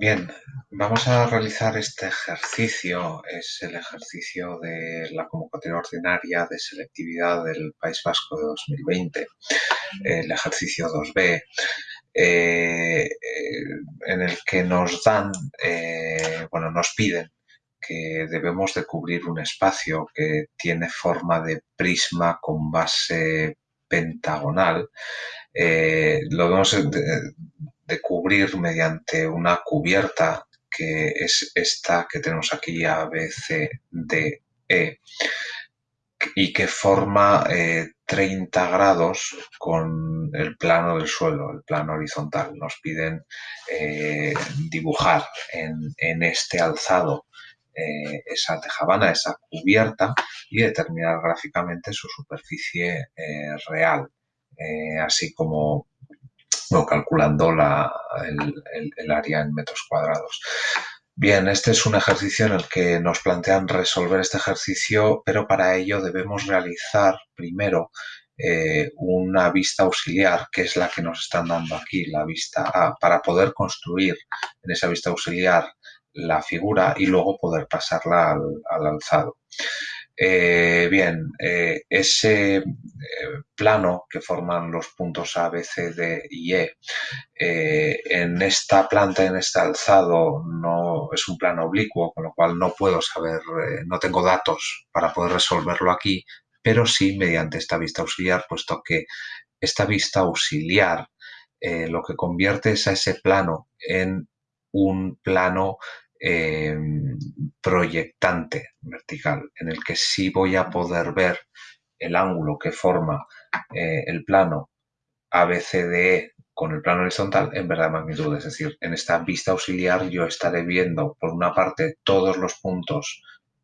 Bien, vamos a realizar este ejercicio, es el ejercicio de la convocatoria ordinaria de selectividad del País Vasco de 2020, el ejercicio 2B, eh, eh, en el que nos dan, eh, bueno, nos piden que debemos de cubrir un espacio que tiene forma de prisma con base pentagonal. lo debemos de cubrir mediante una cubierta que es esta que tenemos aquí A, B, C, D, E y que forma 30 eh, grados con el plano del suelo, el plano horizontal. Nos piden eh, dibujar en, este alzado eh, esa tejabana, esa cubierta y determinar gráficamente su superficie real, así como calculando el, área en metros cuadrados. Bien, este es un ejercicio en el que nos plantean resolver este ejercicio, pero para ello debemos realizar primero eh, una vista auxiliar, que es la que nos están dando aquí, la vista A, para poder construir en esa vista auxiliar la figura y luego poder pasarla al alzado. Eh, bien, eh, ese eh, plano que forman los puntos A, B, C, D y E, en esta planta, en este alzado, no es un plano oblicuo, con lo cual no puedo saber, no tengo datos para poder resolverlo aquí, pero sí mediante esta vista auxiliar, puesto que esta vista auxiliar lo que convierte es a ese plano en un plano Em, proyectante vertical, en el que sí voy a poder ver el ángulo que forma eh, el plano ABCDE con el plano horizontal en verdad magnitud. Es decir, en esta vista auxiliar yo estaré viendo por una parte todos los puntos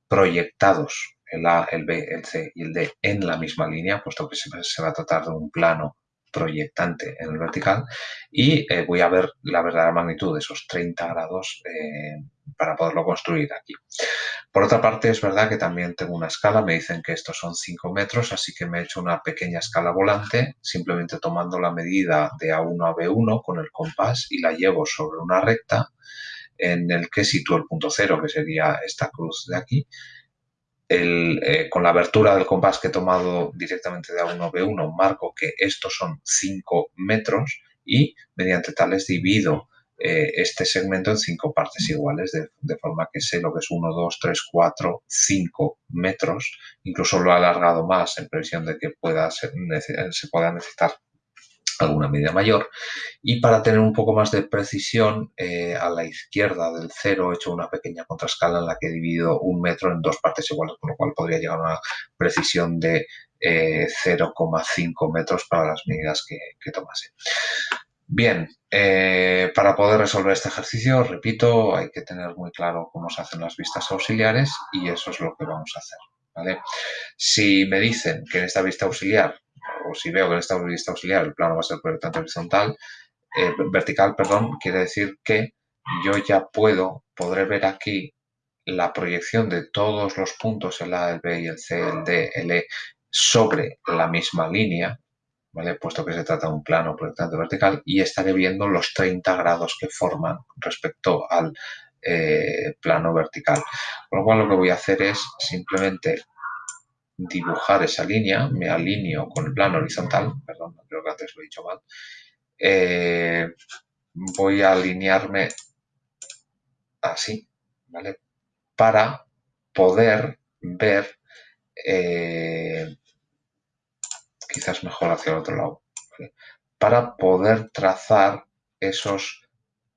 proyectados, el A, el B, el C y el D en la misma línea, puesto que se va a tratar de un plano proyectante en el vertical y eh, voy a ver la verdadera magnitud de esos 30 grados eh, para poderlo construir aquí. Por otra parte, es verdad que también tengo una escala, me dicen que estos son 5 metros, así que me he hecho una pequeña escala volante, simplemente tomando la medida de A1 a B1 con el compás y la llevo sobre una recta en el que sitúo el punto cero, que sería esta cruz de aquí, eh, con la abertura del compás que he tomado directamente de A1 B1, marco que estos son 5 metros y mediante tales divido eh, este segmento en cinco partes iguales, de, forma que sé lo que es 1, 2, 3, 4, 5 metros. Incluso lo he alargado más en previsión de que pueda se pueda necesitar alguna medida mayor. Y para tener un poco más de precisión, eh, a la izquierda del cero he hecho una pequeña contrascala en la que he dividido un metro en dos partes iguales, con lo cual podría llegar a una precisión de 0,5 eh, metros para las medidas que tomase. Bien, eh, para poder resolver este ejercicio, repito, hay que tener muy claro cómo se hacen las vistas auxiliares y eso es lo que vamos a hacer. Si me dicen que en esta vista auxiliar o si veo que en esta vista auxiliar el plano va a ser proyectante horizontal, eh, vertical, perdón, quiere decir que yo ya puedo, podré ver aquí la proyección de todos los puntos, el A, el B y el C, el D, el E, sobre la misma línea, puesto que se trata de un plano proyectante vertical, y estaré viendo los 30 grados que forman respecto al eh, plano vertical. Con lo cual lo que voy a hacer es simplemente dibujar esa línea, me alineo con el plano horizontal, perdón, creo que antes lo he dicho mal, eh, voy a alinearme así, ¿vale? Para poder ver, eh, quizás mejor hacia el otro lado, para poder trazar esos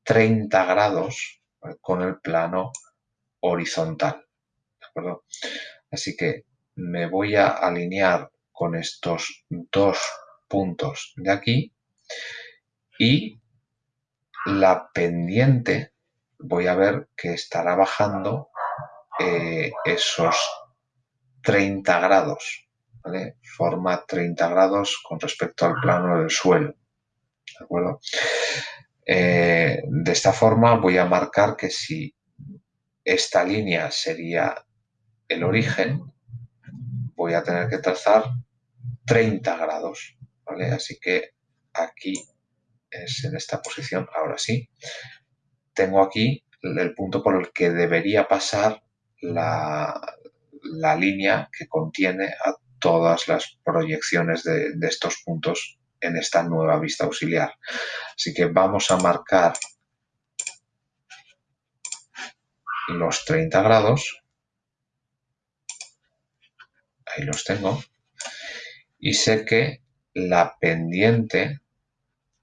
30 grados con el plano horizontal. Así que me voy a alinear con estos dos puntos de aquí y la pendiente voy a ver que estará bajando eh, esos 30 grados, Forma 30 grados con respecto al plano del suelo, ¿de acuerdo? Eh, de esta forma voy a marcar que si esta línea sería el origen, voy a tener que trazar 30 grados, ¿vale? Así que aquí es en esta posición, ahora sí, tengo aquí el punto por el que debería pasar la, línea que contiene a todas las proyecciones de, estos puntos en esta nueva vista auxiliar. Así que vamos a marcar los 30 grados. Ahí los tengo. Y sé que la pendiente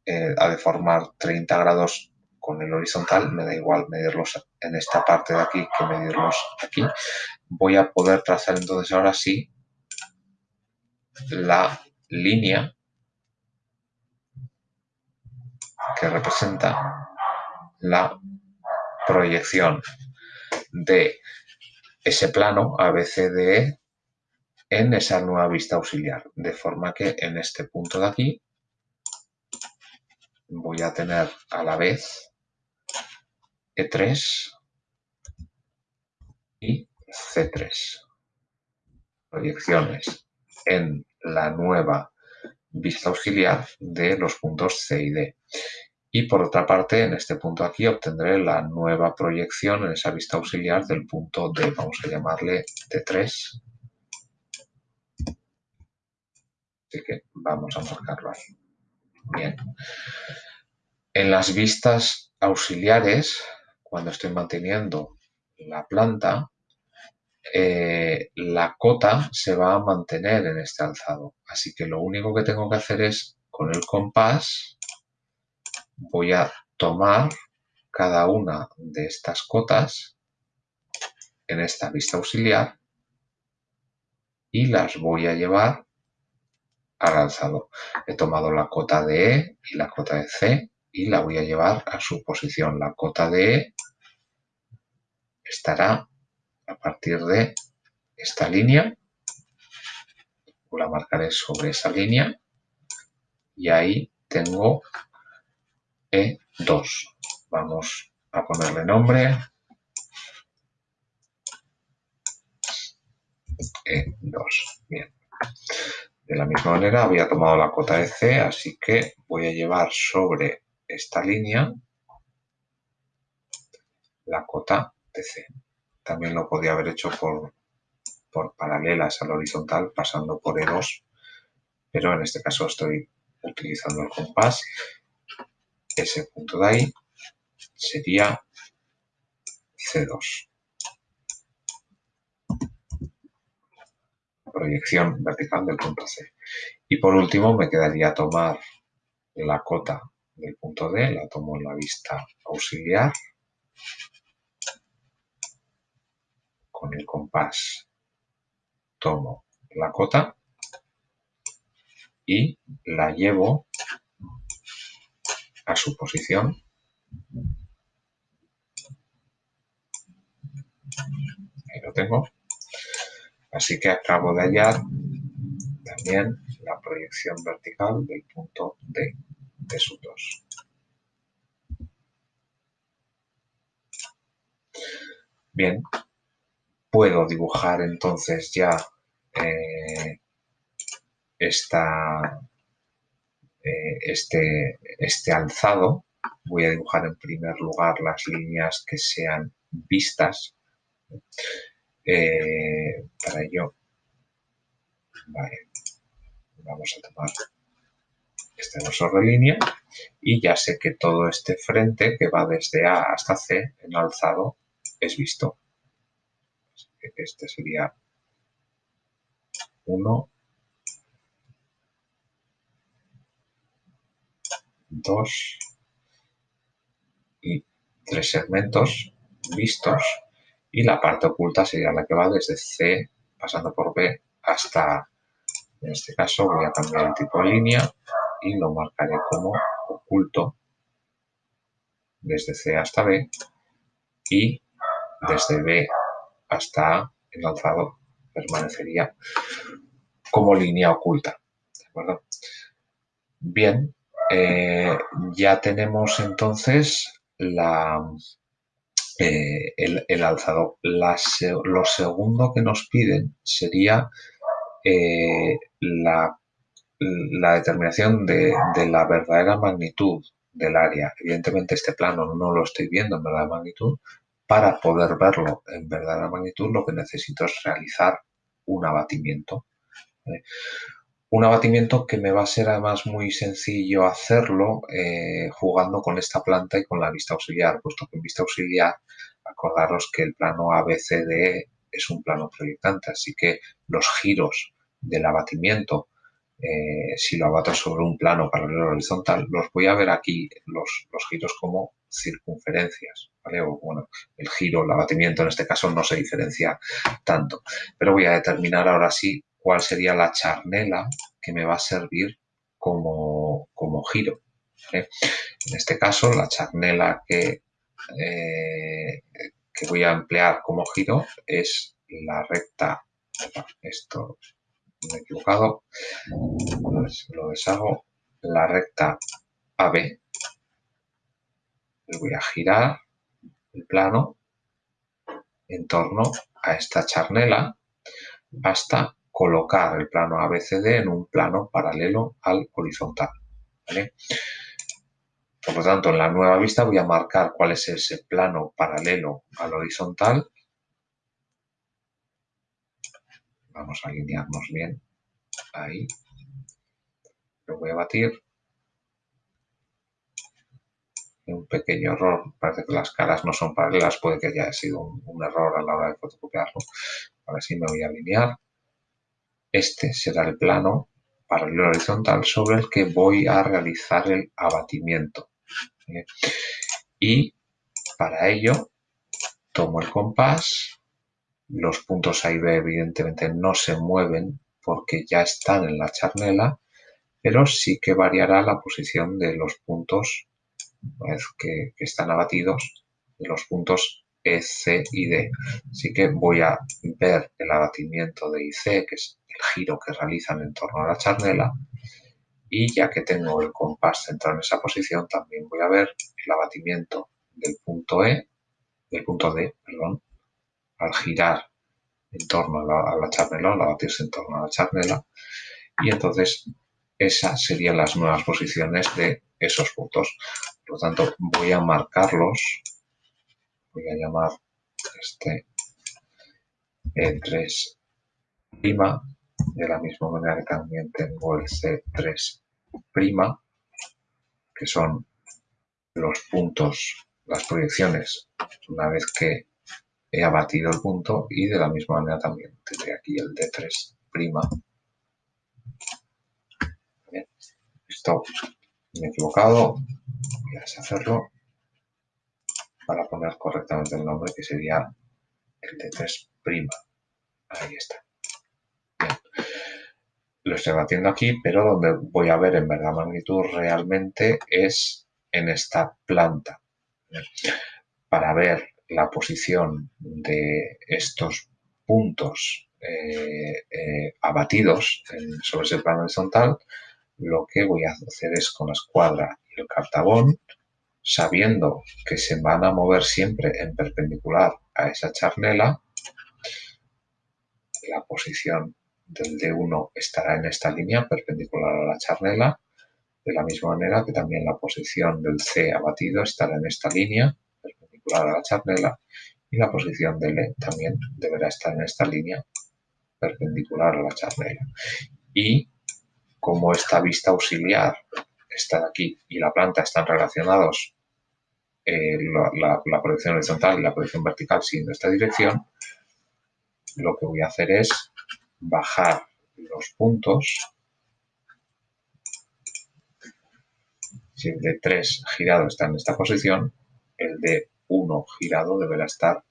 eh, ha de formar 30 grados con el horizontal, me da igual medirlos en esta parte de aquí que medirlos aquí. Voy a poder trazar entonces ahora sí la línea que representa la proyección de ese plano ABCDE en esa nueva vista auxiliar. De forma que en este punto de aquí voy a tener a la vez E3 y C3. Proyecciones en la nueva vista auxiliar de los puntos C y D. Y por otra parte, en este punto aquí obtendré la nueva proyección en esa vista auxiliar del punto D. Vamos a llamarle D3. Así que vamos a marcarlo ahí. Bien. En las vistas auxiliares, cuando estoy manteniendo la planta, eh, la cota se va a mantener en este alzado. Así que lo único que tengo que hacer es, con el compás, voy a tomar cada una de estas cotas en esta vista auxiliar y las voy a llevar al alzado. He tomado la cota de E y la cota de C y la voy a llevar a su posición. La cota de E estará a partir de esta línea, la marcaré sobre esa línea y ahí tengo e2. Vamos a ponerle nombre. E2. Bien. De la misma manera había tomado la cota de C, así que voy a llevar sobre esta línea la cota de C. También lo podía haber hecho por, por paralelas al horizontal pasando por E2, pero en este caso estoy utilizando el compás ese punto de ahí sería C2. Proyección vertical del punto C. Y por último me quedaría tomar la cota del punto D, la tomo en la vista auxiliar. Con el compás tomo la cota y la llevo a su posición. Ahí lo tengo. Así que acabo de hallar también la proyección vertical del punto D de sus 2. Bien, puedo dibujar entonces ya eh, esta, eh, este, este alzado. Voy a dibujar en primer lugar las líneas que sean vistas. Eh, para ello, vamos a tomar este grosor de línea y ya sé que todo este frente que va desde A hasta C en alzado es visto. Este sería 1, dos. Y tres segmentos vistos y la parte oculta sería la que va desde C pasando por B hasta, en este caso voy a cambiar el tipo de línea y lo marcaré como oculto desde C hasta B y desde B hasta el alzado permanecería como línea oculta. ¿De? Bien, eh, ya tenemos entonces la, eh, el, alzado. lo segundo que nos piden sería eh, la, la, determinación de, la verdadera magnitud del área. Evidentemente este plano no lo estoy viendo en verdadera magnitud. Para poder verlo en verdadera magnitud lo que necesito es realizar un abatimiento. Un abatimiento que me va a ser además muy sencillo hacerlo eh, jugando con esta planta y con la vista auxiliar, puesto que en vista auxiliar acordaros que el plano ABCD es un plano proyectante, así que los giros del abatimiento, eh, si lo abato sobre un plano paralelo horizontal, los voy a ver aquí, los giros como circunferencias, bueno, el giro, el abatimiento en este caso no se diferencia tanto, pero voy a determinar ahora sí cuál sería la charnela que me va a servir como, giro. En este caso, la charnela que, eh, que voy a emplear como giro es la recta, esto me he equivocado, lo deshago, la recta AB, voy a girar el plano en torno a esta charnela hasta colocar el plano ABCD en un plano paralelo al horizontal. Por lo tanto, en la nueva vista voy a marcar cuál es ese plano paralelo al horizontal. Vamos a alinearnos bien. Ahí. Lo voy a batir. Un pequeño error. Parece que las caras no son paralelas. Puede que haya sido un, error a la hora de fotocopiarlo. Ahora sí me voy a alinear. Este será el plano paralelo horizontal sobre el que voy a realizar el abatimiento. Y para ello tomo el compás, los puntos A y B evidentemente no se mueven porque ya están en la charnela, pero sí que variará la posición de los puntos que, que están abatidos, los puntos E, C y D. Así que voy a ver el abatimiento de IC, que es el giro que realizan en torno a la charnela y ya que tengo el compás centrado en esa posición también voy a ver el abatimiento del punto E, del punto D, perdón, al girar en torno a la, charnela, al abatirse en torno a la charnela y entonces esas serían las nuevas posiciones de esos puntos. Por lo tanto, voy a marcarlos, voy a llamar este E3' de la misma manera que también tengo el C3', que son los puntos, las proyecciones, una vez que he abatido el punto y de la misma manera también tendré aquí el D3'. Bien, esto me he equivocado, voy a deshacerlo para poner correctamente el nombre que sería el D3'. Ahí está lo estoy batiendo aquí, pero donde voy a ver en verdad magnitud realmente es en esta planta. Para ver la posición de estos puntos eh, eh, abatidos sobre ese plano horizontal, lo que voy a hacer es con la escuadra el cartabón, sabiendo que se van a mover siempre en perpendicular a esa charnela, la posición del D1 estará en esta línea perpendicular a la charnela, de la misma manera que también la posición del C abatido estará en esta línea perpendicular a la charnela y la posición del E también deberá estar en esta línea perpendicular a la charnela. Y como esta vista auxiliar está aquí y la planta están relacionados eh, la, la, proyección horizontal y la proyección vertical siguiendo esta dirección, lo que voy a hacer es bajar los puntos. Si el de 3 girado está en esta posición, el de 1 girado deberá estar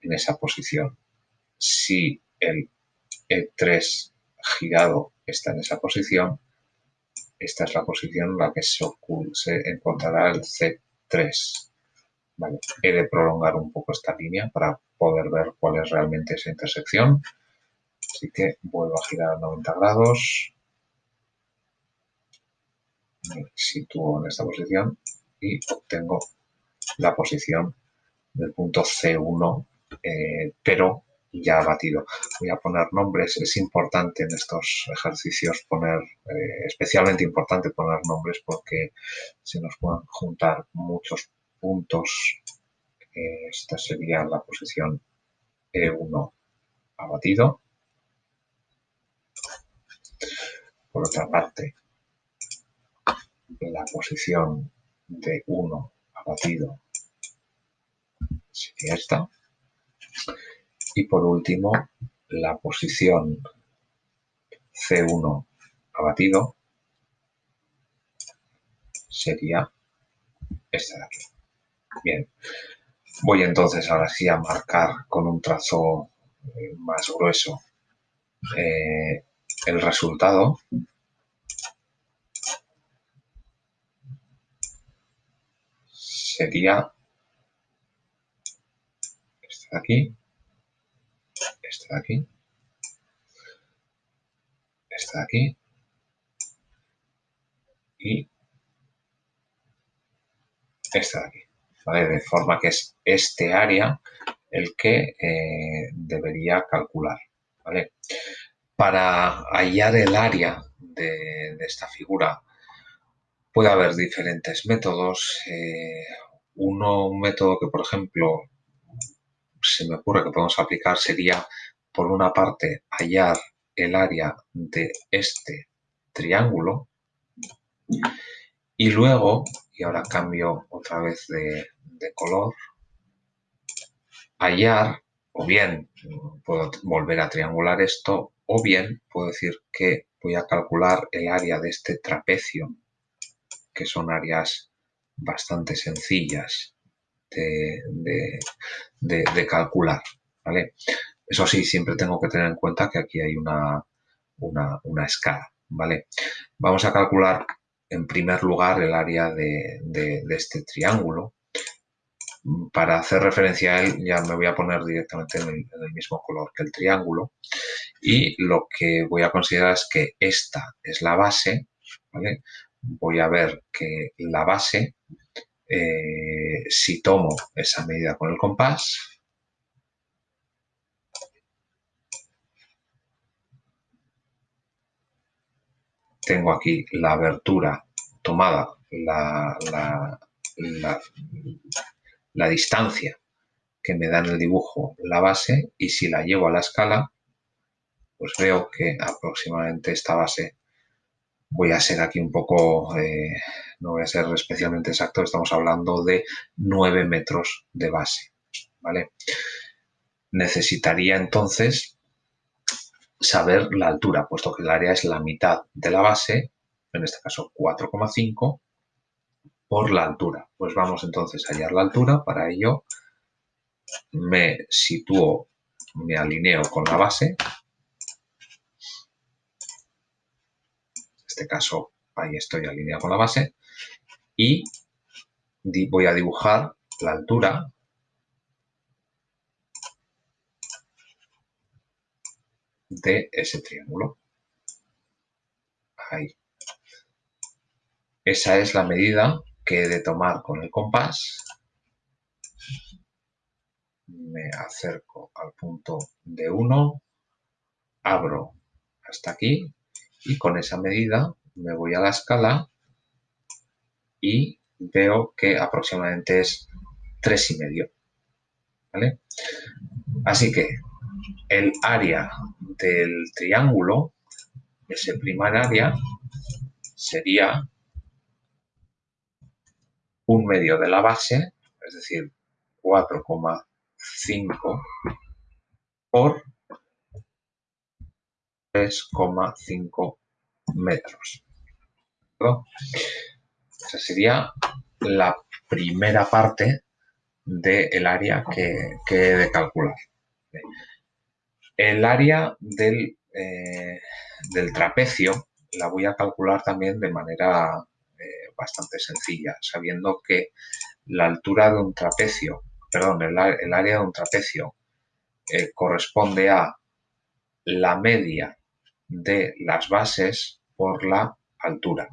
en esa posición. Si el E3 girado está en esa posición, esta es la posición en la que se, encontrará el C3. He de prolongar un poco esta línea para poder ver cuál es realmente esa intersección. Así que vuelvo a girar a 90 grados. Me sitúo en esta posición y obtengo la posición del punto C1, eh, pero ya batido. Voy a poner nombres, es importante en estos ejercicios poner, eh, especialmente importante poner nombres porque se nos pueden juntar muchos puntos. esta sería la posición E1 abatido. Por otra parte, la posición de 1 abatido sería esta. Y por último, la posición C1 abatido sería esta de aquí. Bien, voy entonces ahora sí a marcar con un trazo eh, más grueso eh, el resultado. Sería este de aquí este de aquí, este de aquí y este de aquí. ¿vale? De forma que es este área el que eh, debería calcular. ¿vale? Para hallar el área de, esta figura puede haber diferentes métodos. Eh, uno, un método que, por ejemplo, se me ocurre que podemos aplicar sería, por una parte, hallar el área de este triángulo y luego, y ahora cambio otra vez de, color, hallar, o bien puedo volver a triangular esto, o bien puedo decir que voy a calcular el área de este trapecio, que son áreas bastante sencillas de, calcular. ¿vale? Eso sí, siempre tengo que tener en cuenta que aquí hay una, una, escala. ¿vale? Vamos a calcular en primer lugar el área de, este triángulo. Para hacer referencia a él ya me voy a poner directamente en el, mismo color que el triángulo y lo que voy a considerar es que esta es la base, ¿vale? voy a ver que la base eh, si tomo esa medida con el compás, tengo aquí la abertura tomada, la, distancia que me da en el dibujo la base y si la llevo a la escala, pues veo que aproximadamente esta base voy a ser aquí un poco, eh, no voy a ser especialmente exacto, estamos hablando de 9 metros de base, ¿vale? Necesitaría entonces saber la altura, puesto que el área es la mitad de la base, en este caso 4,5, por la altura. Pues vamos entonces a hallar la altura, para ello me sitúo, me alineo con la base, este caso ahí estoy alineado con la base, y voy a dibujar la altura de ese triángulo. Ahí. Esa es la medida que he de tomar con el compás. Me acerco al punto de 1, abro hasta aquí y con esa medida me voy a la escala y veo que aproximadamente es 3,5. ¿vale? Así que el área del triángulo, ese primer área, sería un medio de la base, es decir, 4,5 por 3,5 metros. Esa sería la primera parte del área que, he de calcular. El área del, eh, del, trapecio la voy a calcular también de manera eh, bastante sencilla, sabiendo que la altura de un trapecio, perdón, el, área de un trapecio eh, corresponde a la media de las bases por la altura.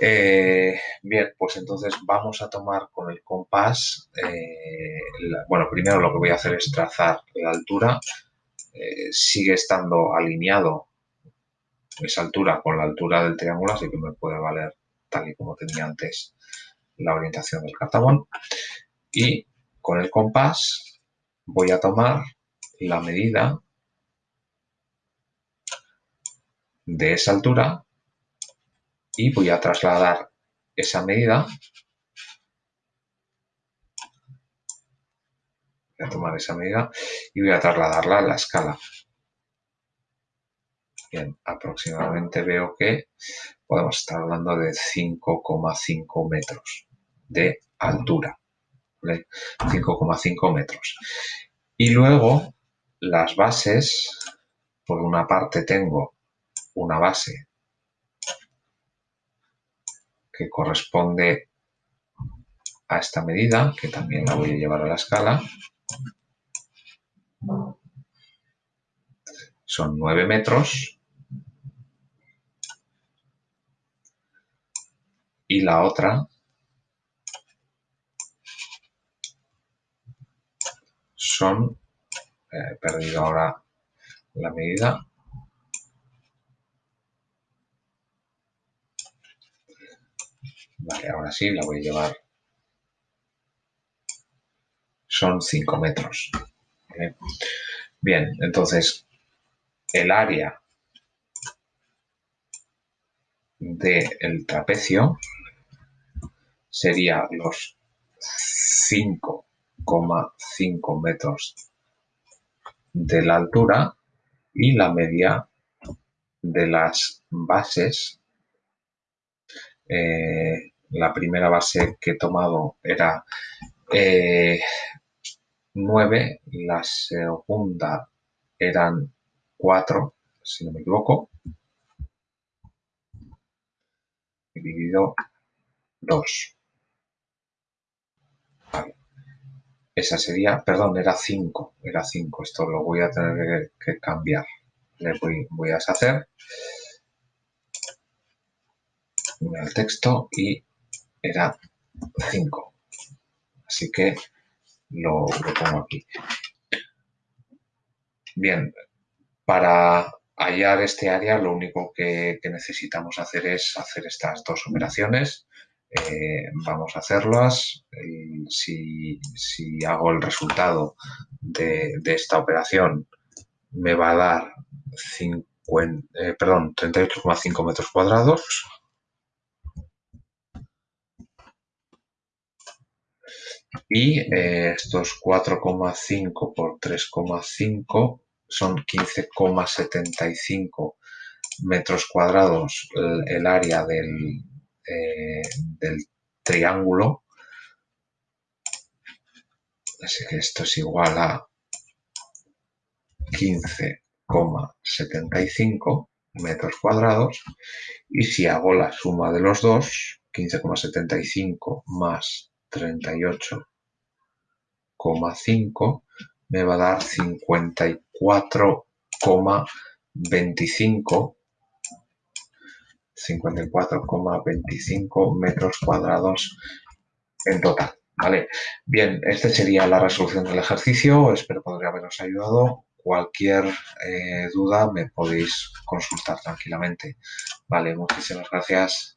Eh, bien, pues entonces vamos a tomar con el compás eh, bueno, primero lo que voy a hacer es trazar la altura. Eh, sigue estando alineado esa altura con la altura del triángulo, así que me puede valer tal y como tenía antes la orientación del cartabón. Y con el compás voy a tomar la medida de esa altura y voy a trasladar esa medida. Voy a tomar esa medida y voy a trasladarla a la escala. Bien, aproximadamente veo que podemos estar hablando de 5,5 metros de altura 5,5 metros. Y luego las bases por una parte tengo una base que corresponde a esta medida, que también la voy a llevar a la escala. Son 9 metros. Y la otra son, he perdido ahora la medida, Vale, ahora sí, la voy a llevar. Son 5 metros. Bien, entonces el área del trapecio sería los 5,5 metros de la altura y la media de las bases eh, la primera base que he tomado era 9, eh, la segunda eran 4, si no me equivoco, dividido 2. Esa sería, perdón, era 5, era 5, esto lo voy a tener que, cambiar. Le voy, voy a deshacer el texto y era 5. Así que lo, pongo aquí. Bien, para hallar este área lo único que, necesitamos hacer es hacer estas dos operaciones. Eh, vamos a hacerlas. si, hago el resultado de, esta operación me va a dar 50, eh, 38,5 metros cuadrados y eh, estos 4,5 por 3,5 son 15,75 metros cuadrados el, área del, eh, del triángulo. Así que esto es igual a 15,75 metros cuadrados. Y si hago la suma de los dos 15,75 más 38,5 me va a dar 54,25 54,25 metros cuadrados en total. ¿vale? Bien, esta sería la resolución del ejercicio. Espero poder haberos ayudado. Cualquier eh, duda me podéis consultar tranquilamente. Vale, muchísimas gracias.